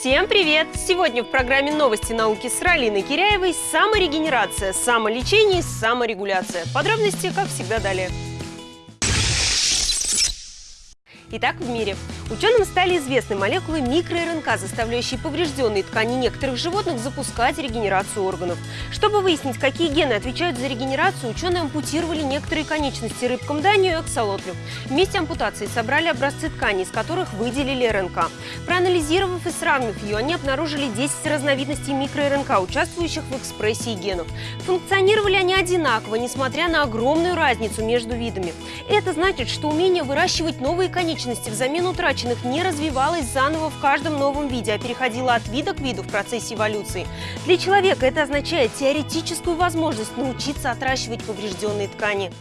Всем привет! Сегодня в программе «Новости науки» с Ралиной Киряевой саморегенерация, самолечение и саморегуляция. Подробности, как всегда, далее. Итак, в мире. Ученым стали известны молекулы микро-РНК, заставляющие поврежденные ткани некоторых животных запускать регенерацию органов. Чтобы выяснить, какие гены отвечают за регенерацию, ученые ампутировали некоторые конечности рыбкам Данию и аксолотлю. Вместе ампутации собрали образцы тканей, из которых выделили РНК. Проанализировав и сравнив ее, они обнаружили 10 разновидностей микро-РНК, участвующих в экспрессии генов. Функционировали они одинаково, несмотря на огромную разницу между видами. Это значит, что умение выращивать новые конечности взамен утраченных не развивалась заново в каждом новом виде, а переходила от вида к виду в процессе эволюции. Для человека это означает теоретическую возможность научиться отращивать поврежденные ткани.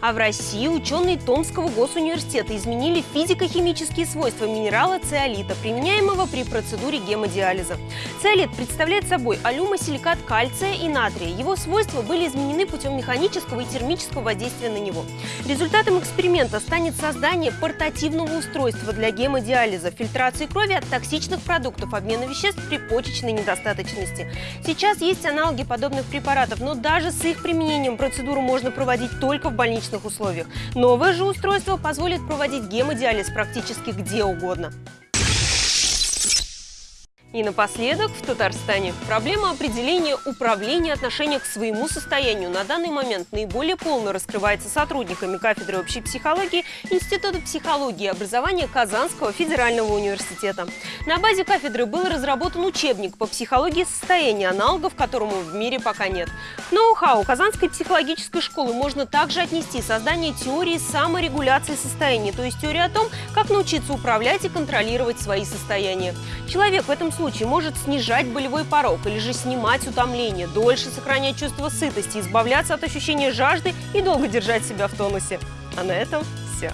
А в России ученые Томского госуниверситета изменили физико-химические свойства минерала циолита, применяемого при процедуре гемодиализа. Циолит представляет собой алюмосиликат кальция и натрия. Его свойства были изменены путем механического и термического воздействия на него. Результатом эксперимента станет создание портативного устройства для гемодиализа, фильтрации крови от токсичных продуктов, обмена веществ при почечной недостаточности. Сейчас есть аналоги подобных препаратов, но даже с их применением процедуру можно проводить только в больничном обычных условиях. Новое же устройство позволит проводить гемодиализ практически где угодно. И напоследок в Татарстане. Проблема определения управления отношения к своему состоянию на данный момент наиболее полно раскрывается сотрудниками кафедры общей психологии Института психологии и образования Казанского федерального университета. На базе кафедры был разработан учебник по психологии состояния, аналогов которому в мире пока нет. К ноу-хау Казанской психологической школы можно также отнести создание теории саморегуляции состояния, то есть теории о том, как научиться управлять и контролировать свои состояния. Человек в этом случае может снижать болевой порог или же снимать утомление, дольше сохранять чувство сытости, избавляться от ощущения жажды и долго держать себя в тонусе. А на этом все.